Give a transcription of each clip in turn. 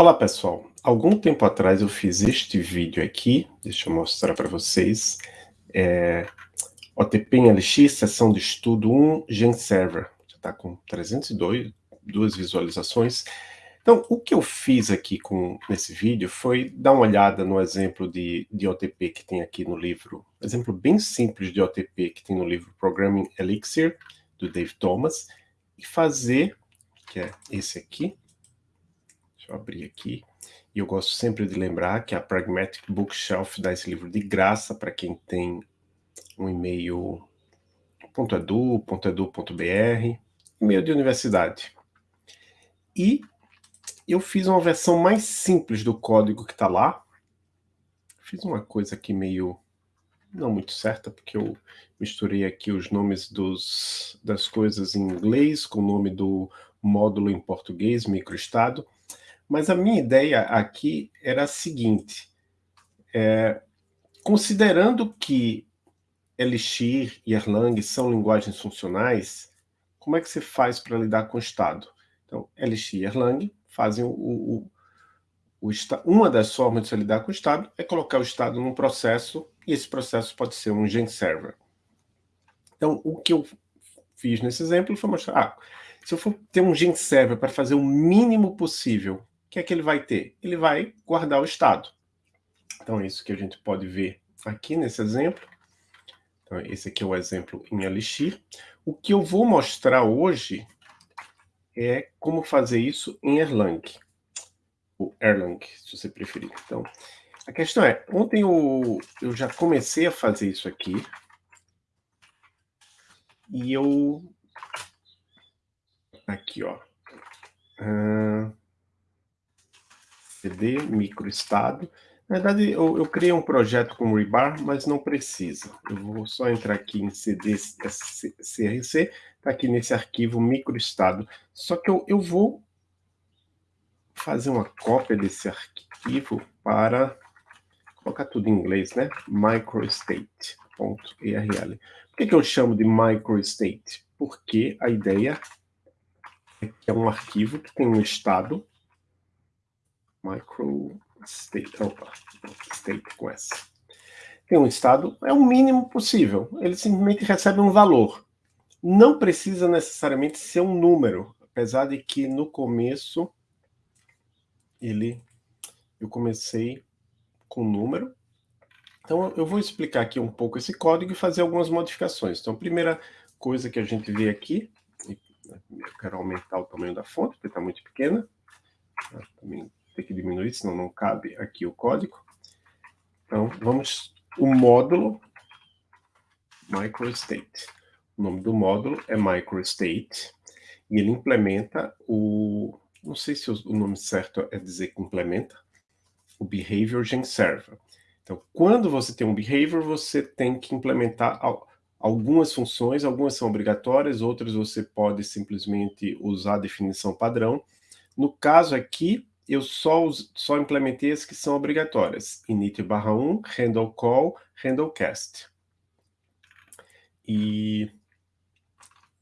Olá pessoal, algum tempo atrás eu fiz este vídeo aqui, deixa eu mostrar para vocês, é, OTP em LX, sessão de estudo 1, Gen Server, já está com 302 duas visualizações. Então, o que eu fiz aqui com, nesse vídeo foi dar uma olhada no exemplo de, de OTP que tem aqui no livro, exemplo bem simples de OTP que tem no livro Programming Elixir, do Dave Thomas, e fazer, que é esse aqui, Deixa eu abrir aqui. E eu gosto sempre de lembrar que a Pragmatic Bookshelf dá esse livro de graça para quem tem um e-mail .edu, .edu.br, e-mail de universidade. E eu fiz uma versão mais simples do código que está lá. Fiz uma coisa aqui meio não muito certa, porque eu misturei aqui os nomes dos, das coisas em inglês com o nome do módulo em português, microestado. Mas a minha ideia aqui era a seguinte, é, considerando que Elixir e Erlang são linguagens funcionais, como é que você faz para lidar com o estado? Então, Elixir e Erlang fazem o, o, o, uma das formas de lidar com o estado é colocar o estado num processo, e esse processo pode ser um gen server. Então, o que eu fiz nesse exemplo foi mostrar, ah, se eu for ter um gen server para fazer o mínimo possível o que é que ele vai ter? Ele vai guardar o estado. Então, é isso que a gente pode ver aqui nesse exemplo. Então, esse aqui é o exemplo em Elixir. O que eu vou mostrar hoje é como fazer isso em Erlang. O Erlang, se você preferir. Então, a questão é, ontem eu, eu já comecei a fazer isso aqui. E eu... Aqui, ó. Uh, CD, microestado. Na verdade, eu, eu, criei um projeto com Rebar, mas não precisa. Eu vou só entrar aqui em CD CRC, está aqui nesse arquivo microestado. Só que eu, eu vou fazer uma cópia desse arquivo para colocar tudo em inglês, né? microstate.erl. Por que, que eu chamo de microstate? Porque a ideia é que é um arquivo que tem um estado micro state, opa, state com S. Tem um estado, é o mínimo possível, ele simplesmente recebe um valor. Não precisa necessariamente ser um número, apesar de que no começo ele eu comecei com número. Então eu vou explicar aqui um pouco esse código e fazer algumas modificações. Então a primeira coisa que a gente vê aqui, eu quero aumentar o tamanho da fonte, porque está muito pequena. Também ter que diminuir, senão não cabe aqui o código. Então, vamos... O módulo microstate. O nome do módulo é microstate. E ele implementa o... Não sei se o nome certo é dizer que implementa. O behavior gen server. Então, quando você tem um behavior, você tem que implementar algumas funções, algumas são obrigatórias, outras você pode simplesmente usar a definição padrão. No caso aqui, eu só, só implementei as que são obrigatórias. init barra 1, handle call, handle cast. E,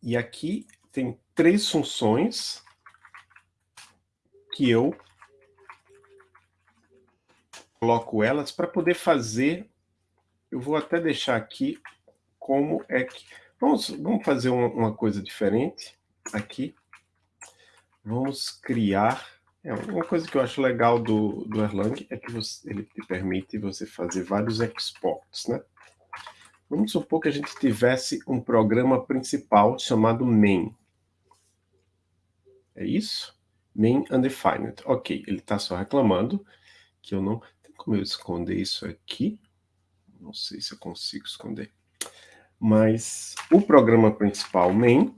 e aqui tem três funções que eu coloco elas para poder fazer, eu vou até deixar aqui como é que... Vamos, vamos fazer uma, uma coisa diferente aqui. Vamos criar é, uma coisa que eu acho legal do, do Erlang é que você, ele te permite você fazer vários exports, né? Vamos supor que a gente tivesse um programa principal chamado main. É isso? Main undefined. Ok, ele está só reclamando que eu não... Tem como eu esconder isso aqui? Não sei se eu consigo esconder. Mas o programa principal main,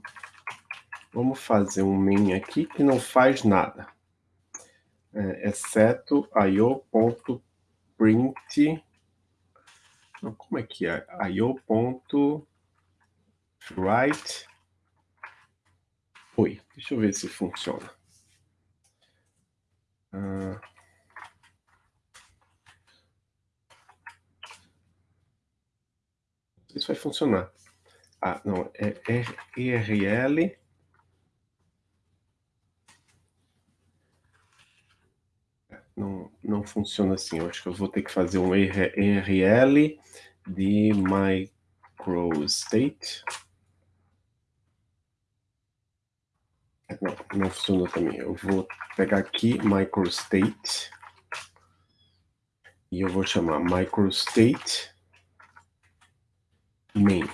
vamos fazer um main aqui que não faz nada é, exceto io.print. Como é que é? io.write. Oi, deixa eu ver se funciona. Uh, isso vai funcionar. Ah, não, é ERL não, não funciona assim. Eu acho que eu vou ter que fazer um ERL de microstate. Não, não funciona também. Eu vou pegar aqui microstate e eu vou chamar microstate main.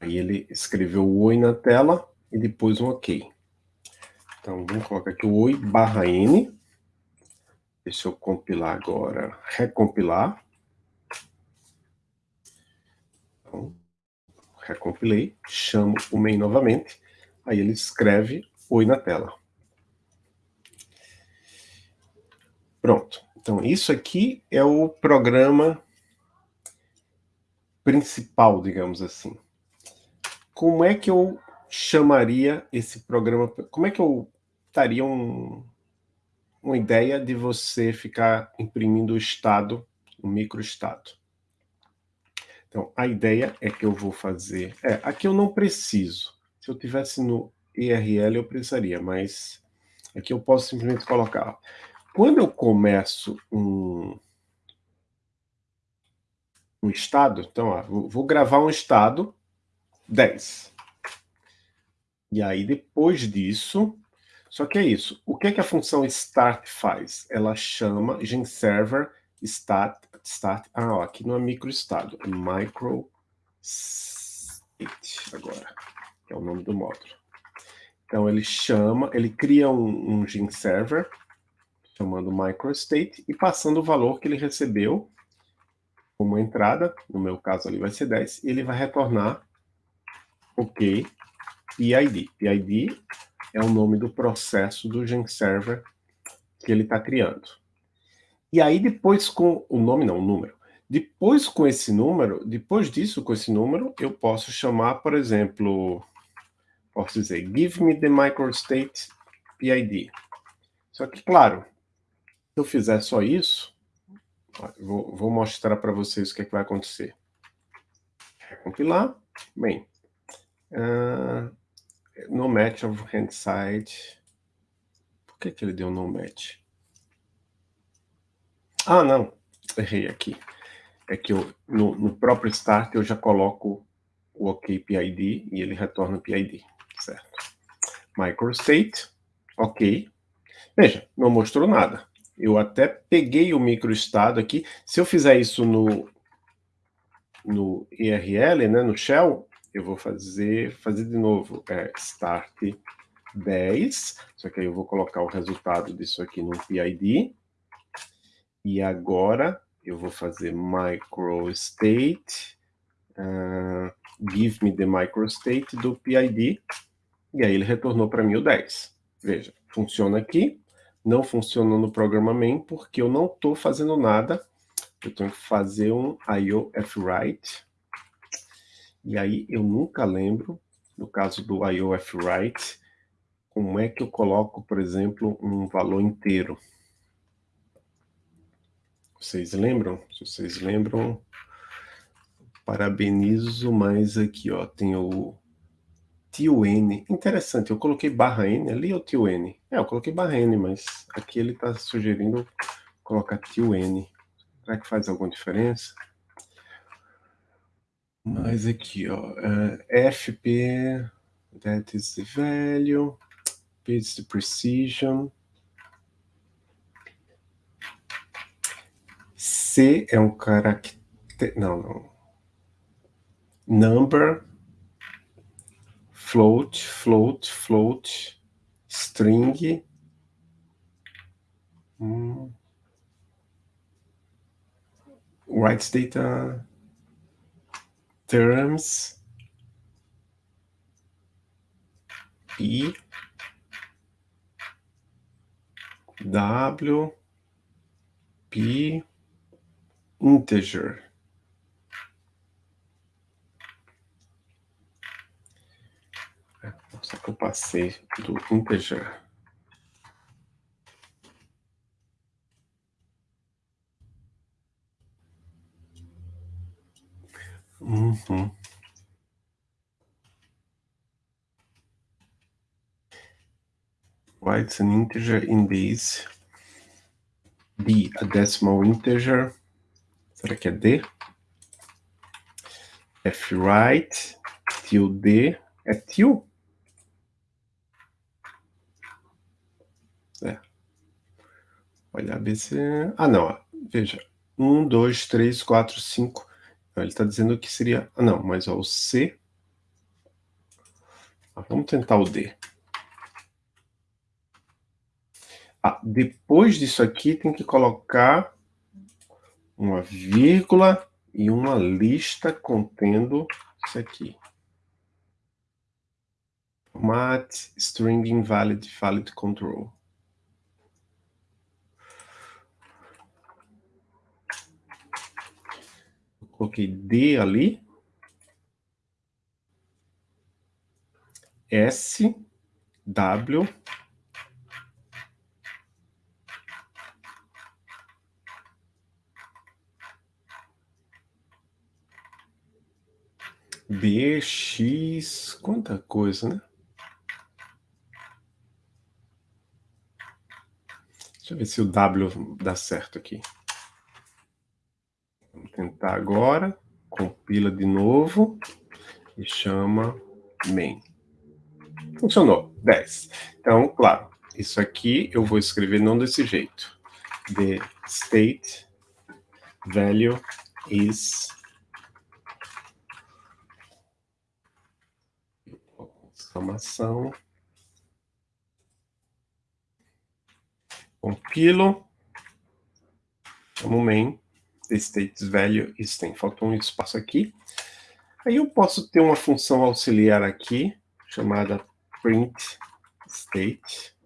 Aí ele escreveu o oi na tela e depois um ok. Então, vamos colocar aqui o oi barra n. Deixa eu compilar agora, recompilar. Então, recompilei, chamo o main novamente, aí ele escreve oi na tela. Pronto. Então, isso aqui é o programa principal, digamos assim. Como é que eu chamaria esse programa? Como é que eu daria um, uma ideia de você ficar imprimindo o estado, o microestado? Então, a ideia é que eu vou fazer... É, aqui eu não preciso. Se eu tivesse no IRL, eu precisaria, mas aqui eu posso simplesmente colocar quando eu começo um, um estado, então, ó, vou gravar um estado 10. E aí, depois disso, só que é isso. O que, é que a função start faz? Ela chama genserver start, start ah, ó, aqui não é microestado, é micro state agora, que é o nome do módulo. Então, ele chama, ele cria um, um genserver, chamando microstate e passando o valor que ele recebeu como entrada, no meu caso ali vai ser 10, e ele vai retornar OK PID. PID é o nome do processo do GenServer que ele está criando. E aí depois com o nome não, o número. Depois com esse número, depois disso com esse número, eu posso chamar, por exemplo, posso dizer give me the microstate PID. Só que, claro, se eu fizer só isso, vou, vou mostrar para vocês o que, é que vai acontecer. Recompilar. Bem, uh, no match of handside. Por que, que ele deu no match? Ah, não. Errei aqui. É que eu, no, no próprio start eu já coloco o OK PID e ele retorna o PID, certo? Microstate, OK. Veja, não mostrou nada. Eu até peguei o microestado aqui. Se eu fizer isso no, no IRL, né, no shell, eu vou fazer, fazer de novo, é, start 10, só que aí eu vou colocar o resultado disso aqui no PID. E agora eu vou fazer microstate, uh, give me the microstate do PID, e aí ele retornou para mim o 10. Veja, funciona aqui, não funciona no programa main porque eu não estou fazendo nada. Eu tenho que fazer um IOFWrite. E aí eu nunca lembro, no caso do IOFWrite, como é que eu coloco, por exemplo, um valor inteiro. Vocês lembram? Se vocês lembram, parabenizo, mas aqui ó, tem o tio N. Interessante, eu coloquei barra N ali ou tio N? É, eu coloquei barra N, mas aqui ele está sugerindo colocar tio N. Será que faz alguma diferença? Mas aqui, ó, uh, é, FP, that is the value, P is the precision, C é um caractere, não, não, number, float, float, float, string. Writes data terms P W P integer Só que eu passei do integer. Uhum. Why an integer in this? D, a decimal integer. Será que é D? F right, tilde, é til? É. Olha, se... Ah, não, veja. Um, dois, três, quatro, cinco. Ele está dizendo que seria... Ah, não, mas ó, o C... Ah, vamos tentar o D. Ah, depois disso aqui tem que colocar uma vírgula e uma lista contendo isso aqui. Format string invalid valid control. Coloquei D ali. S, W, B, X, quanta coisa, né? Deixa eu ver se o W dá certo aqui. Tentar agora. Compila de novo e chama main. Funcionou, 10. Então, claro, isso aqui eu vou escrever não desse jeito. The state value is exclamação. Compilo. Chamo main. States value is tem. Faltou um espaço aqui. Aí eu posso ter uma função auxiliar aqui, chamada print state,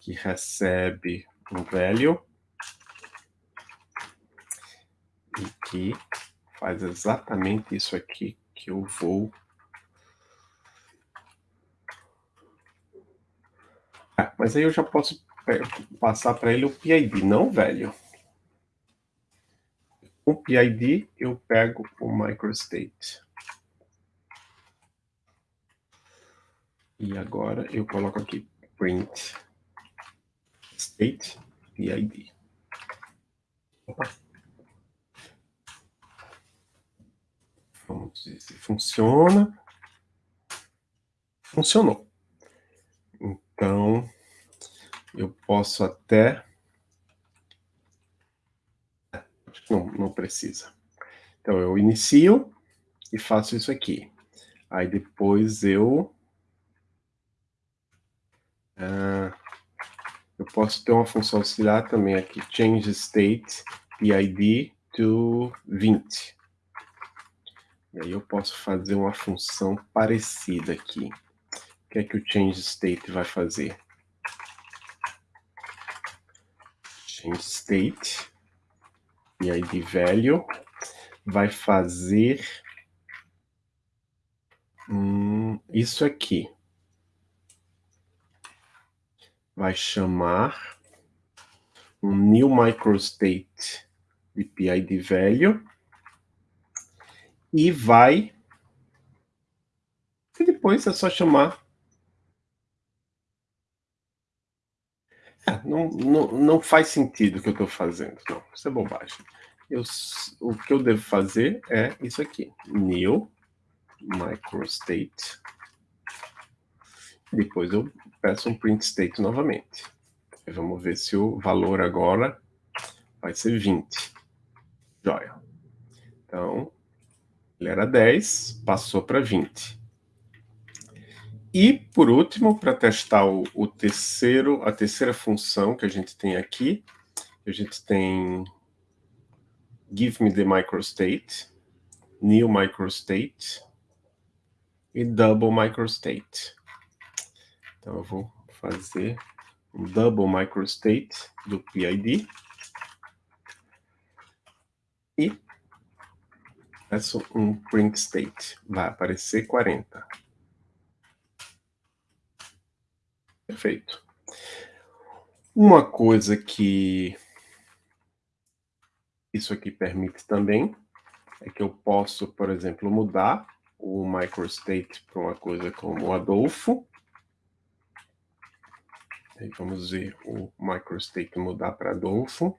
que recebe um value e que faz exatamente isso aqui que eu vou Ah, mas aí eu já posso é, passar para ele o PID, não velho. O PID eu pego o microstate. E agora eu coloco aqui print state PID. Opa. Vamos ver se funciona. Funcionou. Então, eu posso até... Acho que não, não precisa. Então, eu inicio e faço isso aqui. Aí depois eu... Uh, eu posso ter uma função auxiliar também aqui, change state PID to 20. E aí eu posso fazer uma função parecida aqui. O que é que o change state vai fazer? Change state e de value vai fazer hum, isso aqui. Vai chamar um new microstate de PID value e vai e depois é só chamar não, não, não faz sentido o que eu estou fazendo. Não, isso é bobagem. Eu, o que eu devo fazer é isso aqui. New microstate. Depois eu peço um print state novamente. Vamos ver se o valor agora vai ser 20. Joia. Então, ele era 10, passou para 20. E, por último, para testar o, o, terceiro, a terceira função que a gente tem aqui, a gente tem give me the microstate, new microstate e double microstate. Então, eu vou fazer um double microstate do PID e peço um print state. Vai aparecer 40. Perfeito. Uma coisa que isso aqui permite também é que eu posso, por exemplo, mudar o microstate para uma coisa como Adolfo. Aí vamos ver o microstate mudar para Adolfo.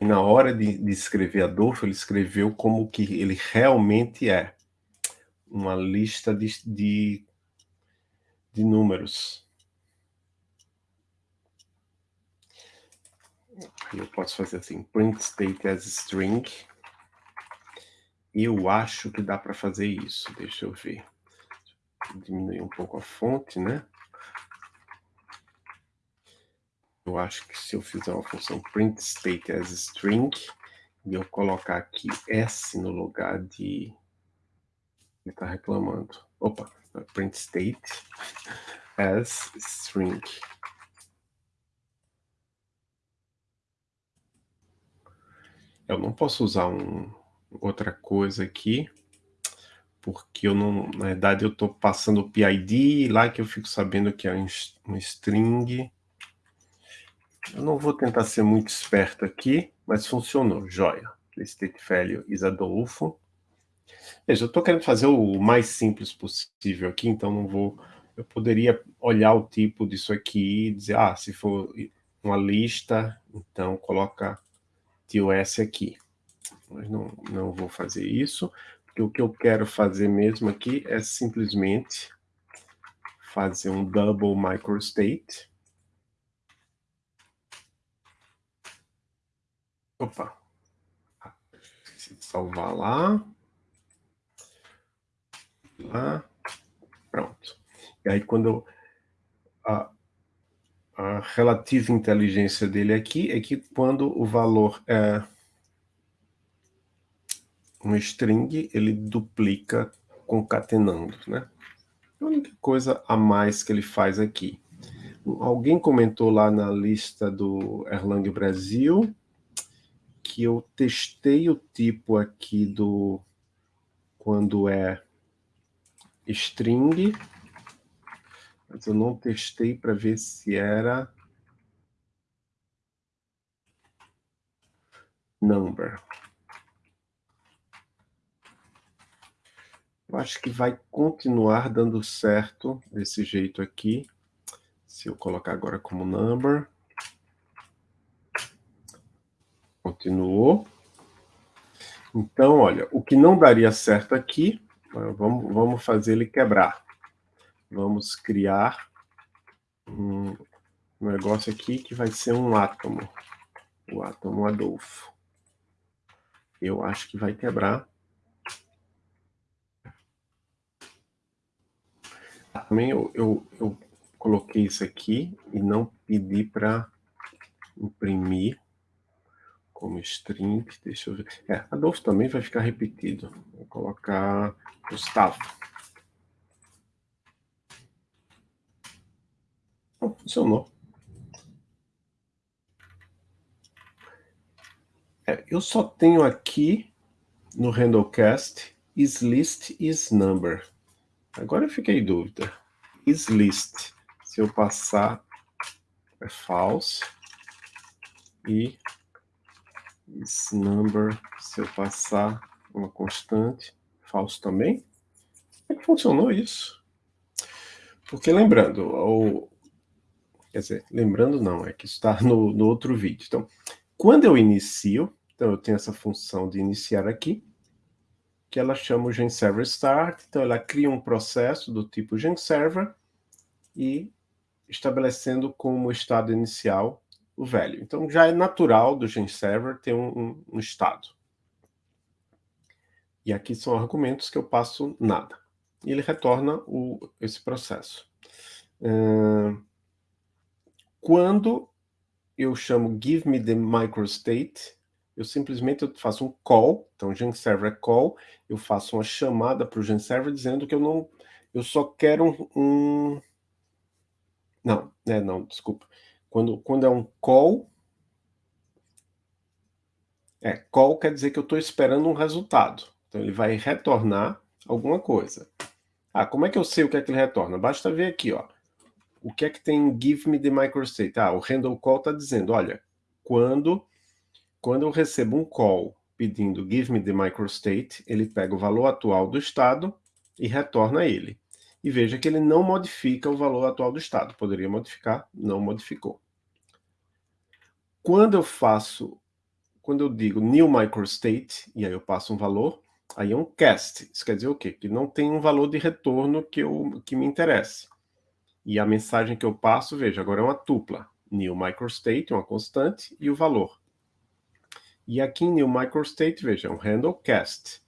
E na hora de, de escrever Adolfo, ele escreveu como que ele realmente é. Uma lista de, de, de números. Eu posso fazer assim, print state as string. Eu acho que dá para fazer isso. Deixa eu ver. Diminuir um pouco a fonte, né? Eu acho que se eu fizer uma função print state as string e eu colocar aqui s no lugar de ele está reclamando. Opa, print state as string. Eu não posso usar um, outra coisa aqui, porque eu não, na verdade eu estou passando o PID lá que eu fico sabendo que é um string eu não vou tentar ser muito esperto aqui, mas funcionou, joia. The state value is Adolfo. Veja, eu estou querendo fazer o mais simples possível aqui, então não vou... Eu poderia olhar o tipo disso aqui e dizer, ah, se for uma lista, então coloca TOS aqui. Mas não, não vou fazer isso, porque o que eu quero fazer mesmo aqui é simplesmente fazer um double microstate. Opa. Salvar lá. Lá. Pronto. E aí quando a, a relativa inteligência dele aqui é que quando o valor é um string, ele duplica concatenando, né? A única coisa a mais que ele faz aqui. Alguém comentou lá na lista do Erlang Brasil que eu testei o tipo aqui do quando é string, mas eu não testei para ver se era number. Eu acho que vai continuar dando certo desse jeito aqui. Se eu colocar agora como number. Continuou. Então, olha, o que não daria certo aqui, vamos, vamos fazer ele quebrar. Vamos criar um negócio aqui que vai ser um átomo. O átomo Adolfo. Eu acho que vai quebrar. Também eu, eu, eu coloquei isso aqui e não pedi para imprimir como string, deixa eu ver. É, Adolfo também vai ficar repetido. Vou colocar Gustavo. Oh, funcionou. É, eu só tenho aqui no Handlecast is list is number. Agora eu fiquei em dúvida. Is list. Se eu passar é false e esse number, se eu passar uma constante, falso também. Como é que funcionou isso? Porque lembrando, ou, quer dizer, lembrando não, é que está no, no outro vídeo. Então, quando eu inicio, então eu tenho essa função de iniciar aqui, que ela chama o GenServer Start, então ela cria um processo do tipo GenServer e estabelecendo como estado inicial o velho. Então já é natural do GenServer ter um, um, um estado. E aqui são argumentos que eu passo nada. E ele retorna o, esse processo. Uh, quando eu chamo give me the microstate, eu simplesmente faço um call, então GenServer é call, eu faço uma chamada para o GenServer dizendo que eu não, eu só quero um, um não, é, não, desculpa. Quando, quando é um call, é, call quer dizer que eu estou esperando um resultado. Então ele vai retornar alguma coisa. Ah, como é que eu sei o que é que ele retorna? Basta ver aqui, ó. O que é que tem give me the microstate? Ah, o handle call está dizendo, olha, quando, quando eu recebo um call pedindo give me the microstate, ele pega o valor atual do estado e retorna ele. E veja que ele não modifica o valor atual do estado. Poderia modificar, não modificou. Quando eu faço, quando eu digo new microstate, e aí eu passo um valor, aí é um cast. Isso quer dizer o quê? Que não tem um valor de retorno que, eu, que me interesse. E a mensagem que eu passo, veja, agora é uma tupla. New microstate, uma constante, e o valor. E aqui em new microstate, veja, é um handle cast.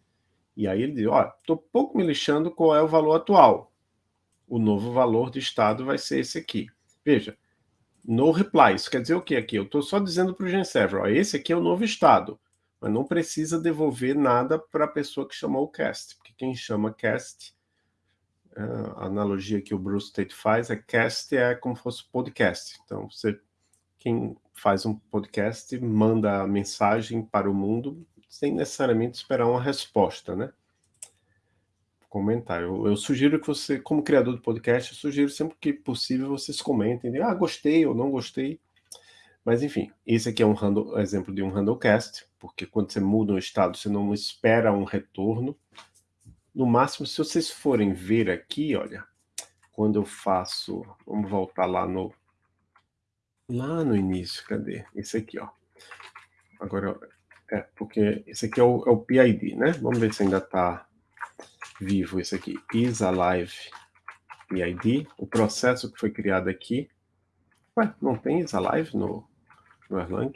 E aí ele diz, olha, estou pouco me lixando qual é o valor atual. O novo valor de estado vai ser esse aqui. Veja, no reply, isso quer dizer o que aqui? Eu estou só dizendo para o GenServer, ó, esse aqui é o novo estado, mas não precisa devolver nada para a pessoa que chamou o cast, porque quem chama cast, a analogia que o Bruce Tate faz é cast é como se fosse podcast. Então, você, quem faz um podcast manda a mensagem para o mundo sem necessariamente esperar uma resposta, né? Comentar. Eu, eu, sugiro que você, como criador de podcast, eu sugiro sempre que possível vocês comentem, ah, gostei ou não gostei. Mas enfim, esse aqui é um handle, exemplo de um handlecast, porque quando você muda um estado, você não espera um retorno. No máximo, se vocês forem ver aqui, olha, quando eu faço, vamos voltar lá no, lá no início, cadê? Esse aqui, ó. Agora, é, porque esse aqui é o, é o PID, né? Vamos ver se ainda está vivo esse aqui, is alive PID, o processo que foi criado aqui. Ué, não tem is alive no, no Erlang?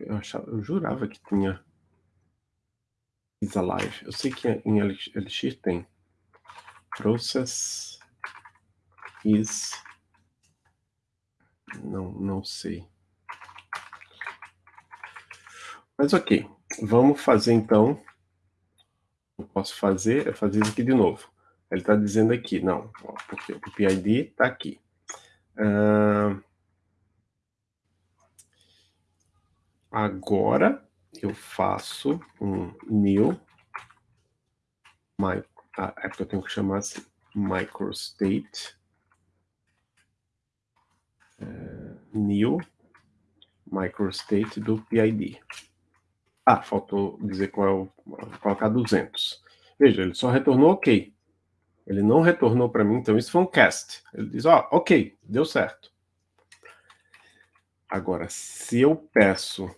Eu, achava, eu jurava que tinha is alive. Eu sei que em Elixir tem process is não não sei Mas ok, vamos fazer então. Eu posso fazer é fazer isso aqui de novo. Ele está dizendo aqui, não, porque o PID está aqui. Uh, agora eu faço um new, my, ah, é porque eu tenho que chamar assim, microstate, uh, new microstate do PID. Ah, faltou dizer qual é o... colocar 200. Veja, ele só retornou ok. Ele não retornou para mim, então isso foi um cast. Ele diz, ó, oh, ok, deu certo. Agora, se eu peço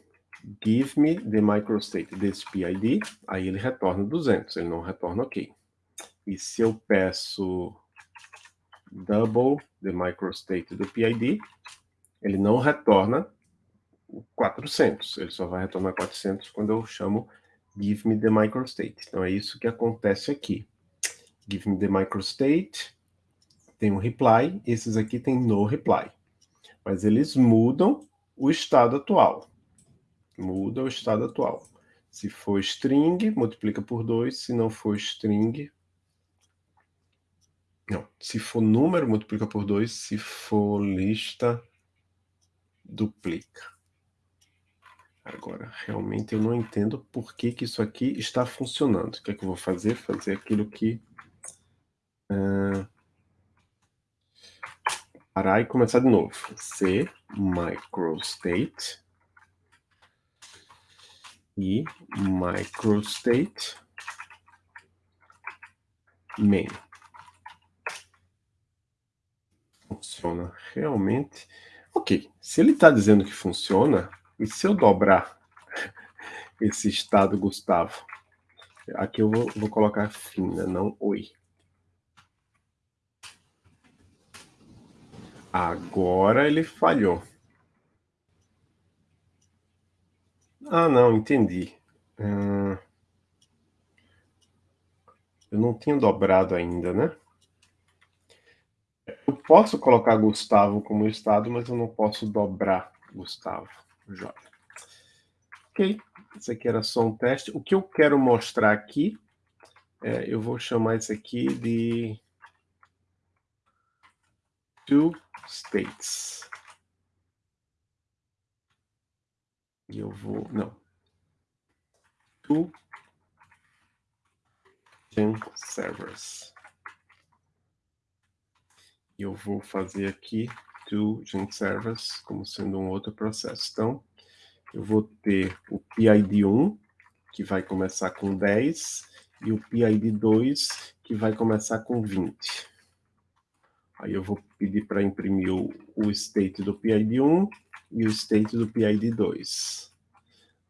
give me the microstate desse PID, aí ele retorna 200, ele não retorna ok. E se eu peço double the microstate do PID, ele não retorna 400. Ele só vai retornar 400 quando eu chamo give me the microstate. Então é isso que acontece aqui. Give me the microstate, tem um reply, esses aqui tem no reply. Mas eles mudam o estado atual. Muda o estado atual. Se for string, multiplica por 2. Se não for string... Não, se for número, multiplica por 2. Se for lista, duplica. Agora, realmente eu não entendo por que, que isso aqui está funcionando. O que é que eu vou fazer? Fazer aquilo que... Uh, parar e começar de novo. C, microstate. E microstate main. Funciona realmente. Ok, se ele está dizendo que funciona, e se eu dobrar esse estado Gustavo? Aqui eu vou, vou colocar fina, não oi. Agora ele falhou. Ah, não, entendi. Hum, eu não tinha dobrado ainda, né? Eu posso colocar Gustavo como estado, mas eu não posso dobrar Gustavo. Joia. Ok, isso aqui era só um teste. O que eu quero mostrar aqui, é, eu vou chamar isso aqui de two states. E eu vou, não, two servers. E eu vou fazer aqui to Gen Servers como sendo um outro processo. Então, eu vou ter o PID1, que vai começar com 10, e o PID2, que vai começar com 20. Aí eu vou pedir para imprimir o state do PID1 e o state do PID2.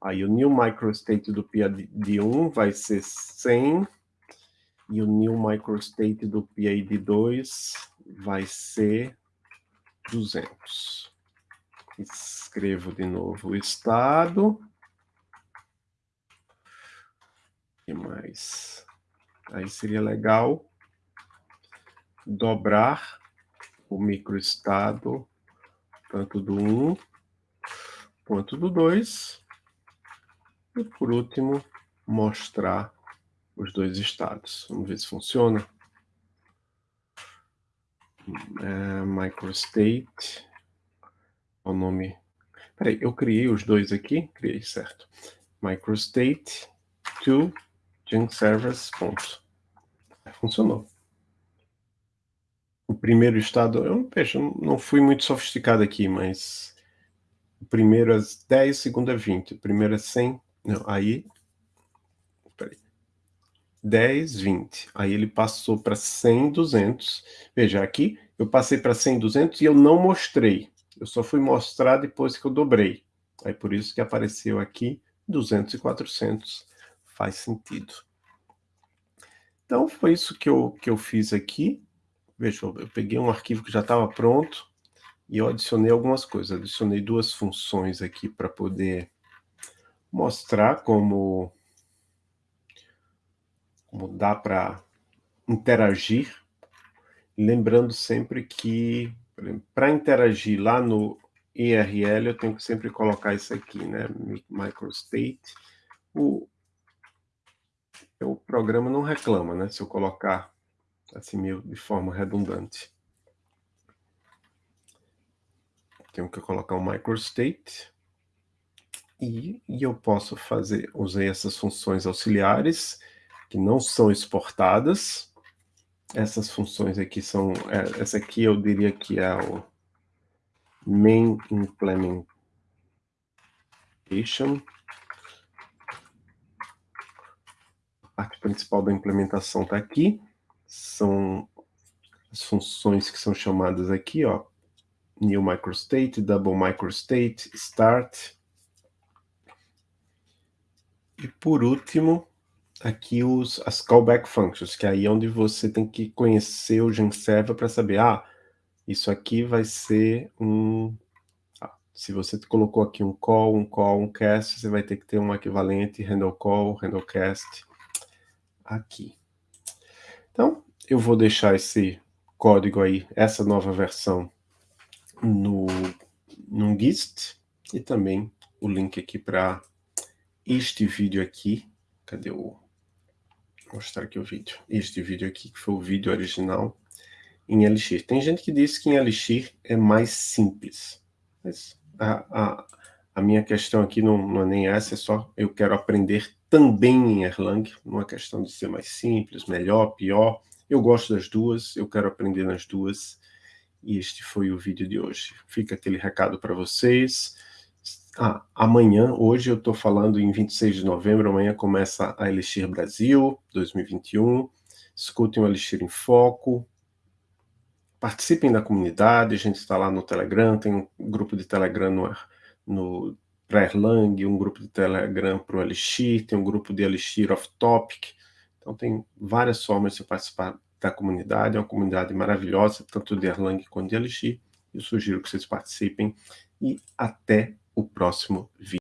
Aí o new microstate do PID1 vai ser 100, e o new microstate do PID2 vai ser 200. Escrevo de novo o estado. O que mais? Aí seria legal dobrar o microestado, tanto do 1 quanto do 2. E, por último, mostrar os dois estados. Vamos ver se funciona. É, microstate o nome. Peraí, eu criei os dois aqui, criei certo. Microstate to servers. Ponto. Funcionou. O primeiro estado, eu veja, não fui muito sofisticado aqui, mas o primeiro é 10, o segundo é 20, o primeiro é 100, não, aí, 10, 20, aí ele passou para 100, 200, veja, aqui eu passei para 100, 200 e eu não mostrei, eu só fui mostrar depois que eu dobrei. Aí por isso que apareceu aqui 200 e 400. Faz sentido. Então foi isso que eu, que eu fiz aqui. Veja, eu peguei um arquivo que já estava pronto e eu adicionei algumas coisas. Adicionei duas funções aqui para poder mostrar como, dá para interagir. Lembrando sempre que para interagir lá no IRL, eu tenho que sempre colocar isso aqui, né? Microstate. O, o programa não reclama, né? Se eu colocar assim meio de forma redundante. Tenho que colocar um microstate. E, e eu posso fazer, usei essas funções auxiliares, que não são exportadas, essas funções aqui são, é, essa aqui eu diria que é o main implementation. A parte principal da implementação está aqui, são as funções que são chamadas aqui, ó, new microstate, double microstate, start. E por último, aqui os, as callback functions, que aí é onde você tem que conhecer o GenServer para saber, ah, isso aqui vai ser um... Ah, se você colocou aqui um call, um call, um cast, você vai ter que ter um equivalente handle call, handle cast aqui. Então, eu vou deixar esse código aí, essa nova versão, no, no GIST, e também o link aqui para este vídeo aqui. Cadê o mostrar aqui o vídeo. Este vídeo aqui, que foi o vídeo original em Elixir. Tem gente que diz que em Elixir é mais simples. Mas a, a, a minha questão aqui não, não, é nem essa, é só eu quero aprender também em Erlang. Não é questão de ser mais simples, melhor, pior. Eu gosto das duas, eu quero aprender nas duas. E este foi o vídeo de hoje. Fica aquele recado para vocês. Ah, amanhã, hoje eu estou falando em 26 de novembro, amanhã começa a Elixir Brasil 2021. Escutem o Elixir em Foco. Participem da comunidade, a gente está lá no Telegram, tem um grupo de Telegram no, no para Erlang, um grupo de Telegram para o Elixir, tem um grupo de Elixir Off Topic. Então tem várias formas de participar da comunidade, é uma comunidade maravilhosa, tanto de Erlang quanto de Elixir. Eu sugiro que vocês participem e até o próximo vídeo.